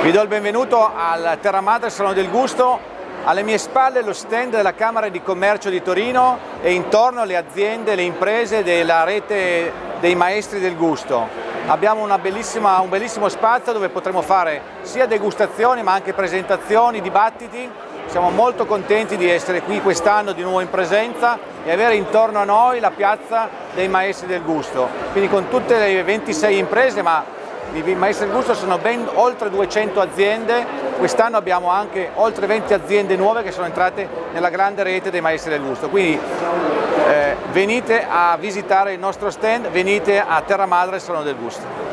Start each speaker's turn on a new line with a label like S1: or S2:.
S1: Vi do il benvenuto al Terra Madre Salone del Gusto, alle mie spalle lo stand della Camera di Commercio di Torino e intorno le aziende, le imprese della rete dei maestri del gusto. Abbiamo un bellissimo spazio dove potremo fare sia degustazioni ma anche presentazioni, dibattiti. Siamo molto contenti di essere qui quest'anno di nuovo in presenza e avere intorno a noi la piazza dei maestri del gusto. Quindi con tutte le 26 imprese ma i maestri del gusto sono ben oltre 200 aziende, quest'anno abbiamo anche oltre 20 aziende nuove che sono entrate nella grande rete dei maestri del gusto, quindi eh, venite a visitare il nostro stand, venite a Terra Madre Salone del Gusto.